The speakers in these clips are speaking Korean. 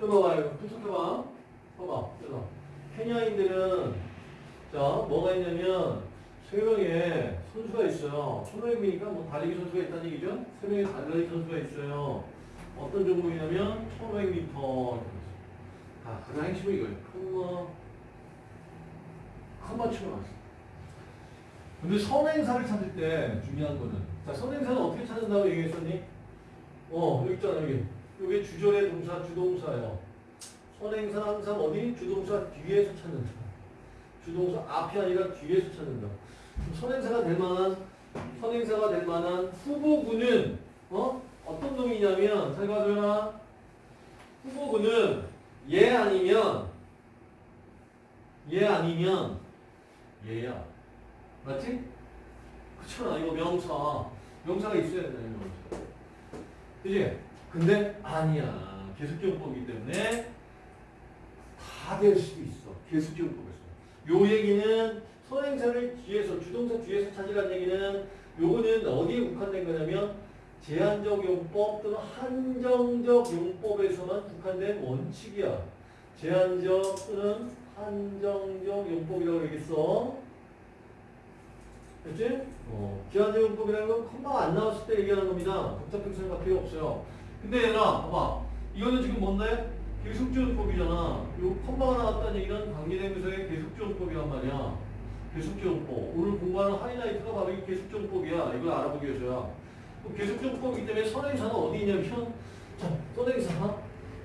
봐봐요. 분석해봐. 봐봐. 그래서 케냐인들은 자 뭐가 있냐면 세 명의 선수가 있어요. 1500m니까 뭐 달리기 선수가 있다는 얘기죠. 세 명의 달리기 선수가 있어요. 어떤 종목이냐면 1500m. 아, 가장 핵심은 이거예요. 컴마, 컴마 치고 나왔어. 근데 선행사를 찾을 때 중요한 거는 자 선행사는 어떻게 찾는다고 얘기했었니? 어 여기 있잖아 여기 여기 주절의 동사 주동사예요. 선행사는 항상 어디? 주동사 뒤에서 찾는다. 주동사 앞이 아니라 뒤에서 찾는다. 선행사가 될 만한 선행사가 될 만한 후보구는 어 어떤 놈이냐면 잘 가져라. 후보구는 얘 아니면 얘 아니면 얘야. 맞지? 그렇잖아. 이거 명사. 명사가 있어야 명사. 그지? 근데 아니야. 계속적용법이기 때문에 다 될 수도 있어. 계속적용법에서. 요 얘기는 선행사를 뒤에서 주동사 뒤에서 찾으라는 얘기는 요거는 어디에 국한된 거냐면 제한적 용법 또는 한정적 용법에서만 국한된 원칙이야. 제한적 또는 한정적 용법이라고 얘기했어. 됐지? 어, 기한적 용법이라는 건 컴마가 안 나왔을 때 얘기하는 겁니다. 복잡하게 생각할 필요 없어요. 근데 얘들아, 봐봐. 이거는 지금 뭔데? 계속지원법이잖아. 요 컴마가 나왔다는 얘기는 관계대명사의 계속지원법이란 말이야. 계속지원법. 오늘 공부하는 하이라이트가 바로 이 계속지원법이야. 이걸 알아보기 위해서야. 계속지원법이기 때문에 선행사는 어디 있냐면, 자, 선행사.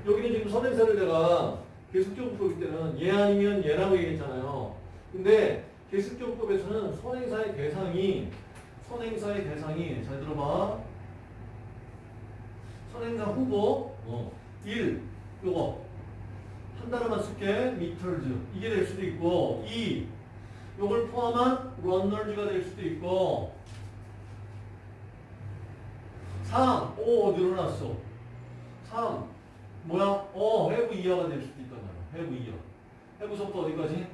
여기는 지금 선행사를 내가 계속지원법이기 때는 얘 아니면 얘라고 얘기했잖아요. 근데 계습정법에서는 선행사의 대상이 선행사의 대상이 잘 들어봐 선행사 후보 어, 1 요거 한 단어만 쓸게 meters 이게 될 수도 있고 2 요걸 포함한 runners가 될 수도 있고 3오 늘어났어 3 뭐야 어 have 이하가 될 수도 있단 말이야 have 이하 have부터 어디까지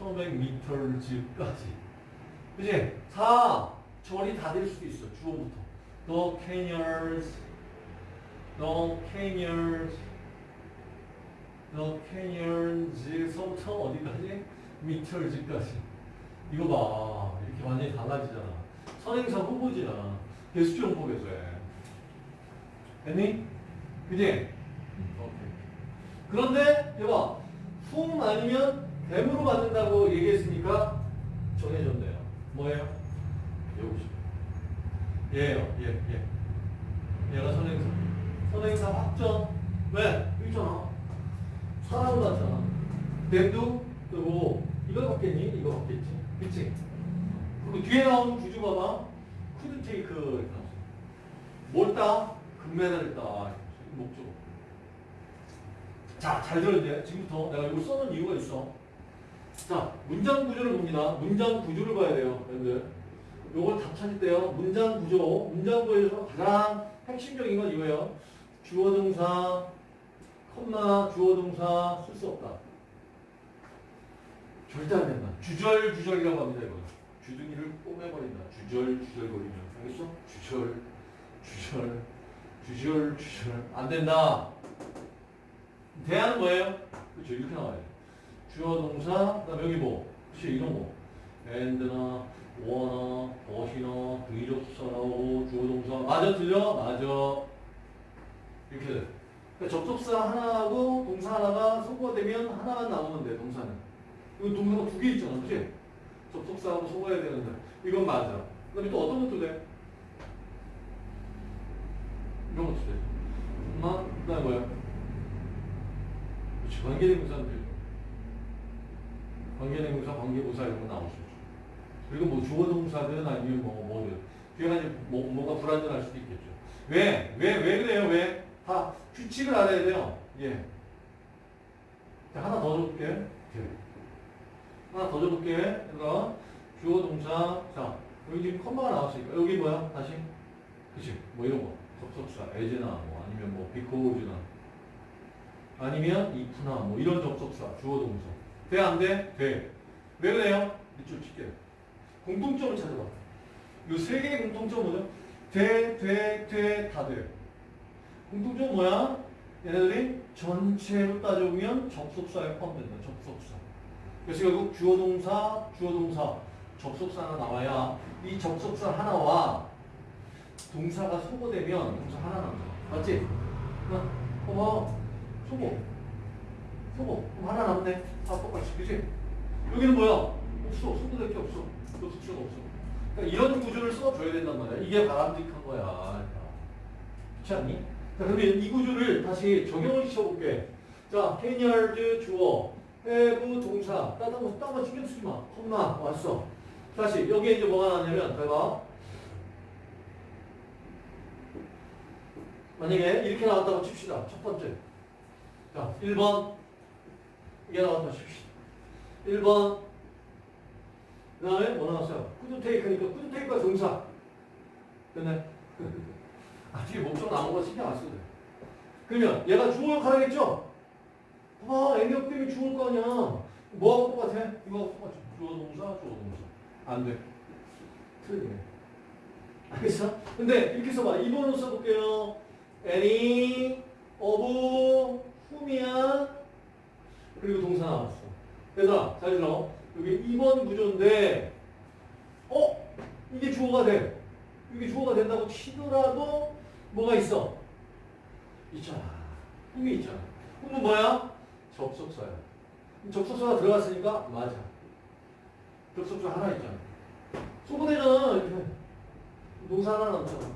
1500m까지. 그지? 4. 절이 다 될 수도 있어. 주어부터. The canyons. Canyons. The canyons서부터 어디까지? meters까지. 이거 봐. 이렇게 완전히 달라지잖아. 선행사 후보지야. 개수정법에서 해. 됐니? 그지? 오케이. 그런데, 여봐. 품 아니면 뱀으로 받는다고 얘기했으니까 정해졌네요. 뭐예요? 여기죠. 얘예요. 얘, 얘. 얘가 선행사. 선행사 확정. 왜? 있잖아. 사람 같잖아. 뱀도 뜨고 이걸 받겠니? 이거 받겠지. 그치? 그리고 뒤에 나오는 구주 봐봐. 쿠드 테이크 이렇게 나왔어. 뭘 따? 금메달을 따. 목적. 자, 잘 돼. 지금부터 내가 이걸 써놓은 이유가 있어. 자, 문장 구조를 봅니다. 문장 구조를 봐야 돼요, 여러분들. 요걸 다 찾을 때요. 문장 구조, 문장 구조에서 가장 핵심적인 건 이거예요. 주어 동사, 컴마, 주어 동사 쓸 수 없다. 절대 안 된다. 주절, 주절이라고 합니다, 이거. 주둥이를 꼬매버린다. 주절, 주절거리면. 알겠어? 주절, 주절, 주절, 주절. 안 된다. 대안은 뭐예요? 그렇죠. 이렇게 나와요. 주어 동사, 그 다음에 여기 뭐, 그치, 이런 거. and나, wanna, but이나, 의접사 나오고, 주어 동사. 맞아, 틀려? 맞아. 이렇게 돼. 그러니까 접속사 하나하고 동사 하나가 소거가 되면 하나만 나오면 돼, 동사는. 이거 동사가 두 개 있잖아, 그치? 접속사하고 소거해야 되는데. 이건 맞아. 그 다음에 또 어떤 것도 돼? 이런 것도 돼. 엄마, 그 다음에 뭐야? 그렇지, 관계대명사인데. 관계대명사, 관계부사 이런 거 나올 수 있죠. 그리고 뭐 주어 동사든 아니면 뭐 뭐든 뒤에 이제 뭐 뭐가 불안전할 수도 있겠죠. 왜? 왜? 왜 그래요? 왜? 다 규칙을 알아야 돼요. 예. 자, 하나 더 줘볼게. 예. 하나 더 줘볼게. 얘들아. 주어 동사. 자, 여기 지금 컴마가 나왔으니까. 여기 뭐야? 다시. 그치? 뭐 이런 거. 접속사. as나 뭐 아니면 뭐 because나 아니면 if나 뭐 이런 접속사. 주어 동사. 돼? 안 돼? 돼. 왜 그래요? 밑줄 칠게요. 공통점을 찾아봐. 요 세 개의 공통점 뭐죠? 돼, 돼, 돼, 다 돼. 공통점 뭐야? 얘네들이 전체로 따져보면 접속사에 포함된다. 접속사. 그래서 결국 주어 동사, 주어 동사, 접속사 하나 나와야 이 접속사 하나와 동사가 소거되면 동사 하나 남아. 맞지? 어, 어, 소거. 소거. 그럼 하나 남네. 아, 똑같이. 그지? 여기는 뭐야? 없어. 소거될 게 없어. 접속사가 없어. 그러니까 이런 구조를 써줘야 된단 말이야. 이게 바람직한 거야. 그렇지 않니? 자, 그러면 이 구조를 다시 적용을 시켜볼게. 자, 해니얼드 주어, have 동사. 따뜻한 거, 딴거 신경 쓰지 마. 콤마, 왔어. 다시, 여기에 이제 뭐가 나냐면, 잘 봐. 만약에 이렇게 나왔다고 칩시다. 첫 번째. 자, 1번. 이게 나왔다고 칩시다. 1번. 그 다음에 뭐 나왔어요? 쿠드 테이크니까 쿠드 테이크가 동사. 됐네. 아, 뒤에 목적 나온 거 신경 안 써도 돼. 그러면 얘가 주어 역할 하겠죠? 아, 애력 때문에 주어일 거 아니야. 뭐하고 똑같아? 이거하고 똑같아. 주어 동사, 주어 동사. 안 돼. 틀리네. 알겠어? 근데 이렇게 써봐. 2번으로 써볼게요. any, of, whom이야. 그리고 동사 나왔어. 얘들아, 잘 들어. 여기 2번 구조인데, 어? 이게 주어가 돼. 이게 주어가 된다고 치더라도 뭐가 있어? 있잖아. whom이 있잖아. whom은 뭐야? 접속사야. 접속사가 들어갔으니까 맞아. 접속사 하나 있잖아. 이렇게. 동사 하나 남잖아.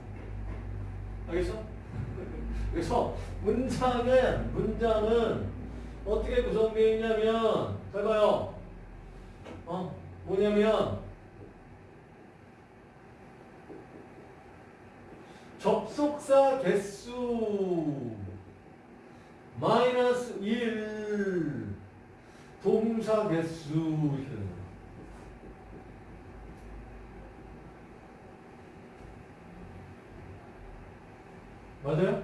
알겠어? 그래서 문장은 문장은 어떻게 구성되어 있냐면 잘 봐요. 어 뭐냐면 접속사 개수 마이너스 1 동사 개수. 맞아요?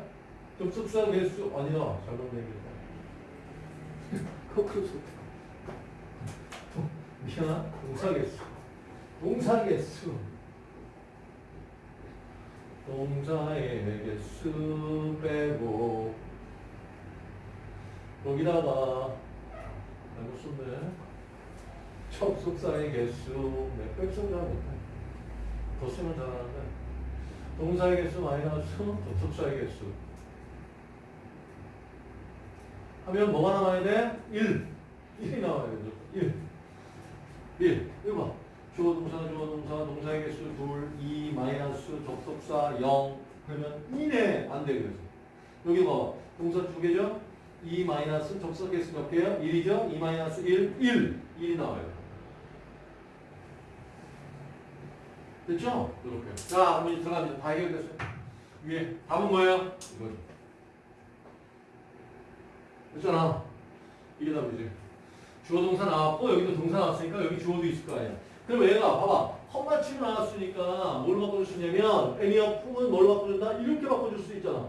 접속사 개수 아니다 잘못 얘기했다. 거꾸로 썼다. 미안 동사 개수. 동사 개수 동사의 개수 빼고. 여기다가 잘못 썼네 접속사의 개수 몇 백성 잘 못해. 더 쓰면 잘하는데. 동사의 개수 마이너스 접속사의 개수. 하면 뭐가 나와야 돼? 1 1이 나와야 되죠 1 1 이거 봐 주어 동사 주어 동사 동사의 개수 둘 2 마이너스 접속사 0 그러면 2네 안돼 그래서 여기 봐 동사 두 개죠 2 마이너스 접속 개수 몇 개요? 1이죠 2 마이너스 1 1 1이 나와요 됐죠? 이렇게. 자, 이제 들어갑니다. 다 해결됐어요. 위에 답은 뭐예요? 이거. 됐잖아. 이게 답이지. 주어 동사 나왔고 여기도 동사 나왔으니까 여기 주어도 있을 거 아니야. 그럼 얘가 봐봐. 헛맞춤 나왔으니까 뭘 바꿔줄 수 있냐면 애니어 품은 뭘 바꿔준다? 이렇게 바꿔줄 수 있잖아.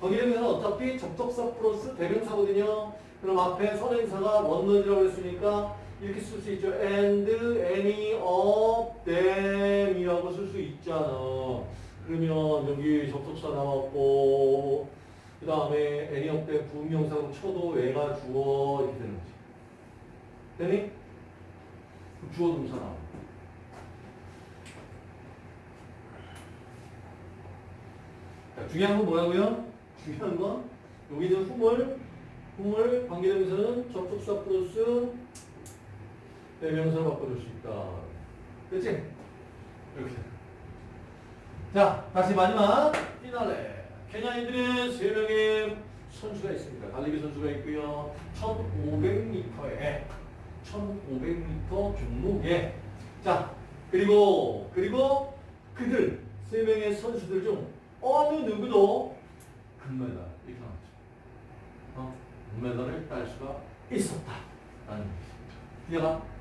거기에는 어차피 접속사 플러스 대명사거든요. 그럼 앞에 선행사가 원문이라고 했으니까 이렇게 쓸 수 있죠. and, any, of, them 이라고 쓸 수 있잖아. 그러면 여기 접속사 나왔고 그 다음에 any of them 부명사로 쳐도 얘가 주어 이렇게 되는 거지. 되니? 주어 동사 나와. 자, 중요한 건 뭐라고요? 중요한 건 여기는 후물, 후물 관계대명사는 접속사 플러스 대명사로 바꿔줄 수 있다. 그치? 이렇게. 자, 다시 마지막 피날레. 케냐인들은 세 명의 선수가 있습니다. 달리기 선수가 있고요. 1,500m에 1,500m 종목에 자 그리고 그리고 그들 세 명의 선수들 중 어느 누구도 금메달 이렇게 나왔죠. 어? 금메달을 딸 수가 있었다. 라는? 응?